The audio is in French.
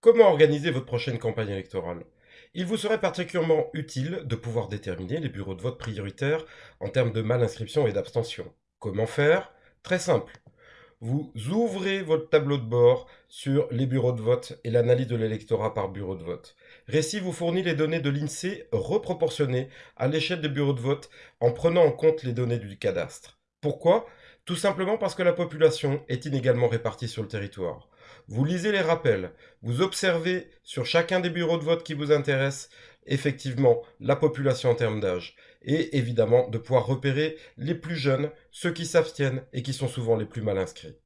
Comment organiser votre prochaine campagne électorale? Il vous serait particulièrement utile de pouvoir déterminer les bureaux de vote prioritaires en termes de mal-inscription et d'abstention. Comment faire? Très simple. Vous ouvrez votre tableau de bord sur les bureaux de vote et l'analyse de l'électorat par bureau de vote. Récit vous fournit les données de l'INSEE reproportionnées à l'échelle des bureaux de vote en prenant en compte les données du cadastre. Pourquoi? Tout simplement parce que la population est inégalement répartie sur le territoire. Vous lisez les rappels, vous observez sur chacun des bureaux de vote qui vous intéressent effectivement la population en termes d'âge et évidemment de pouvoir repérer les plus jeunes, ceux qui s'abstiennent et qui sont souvent les plus mal inscrits.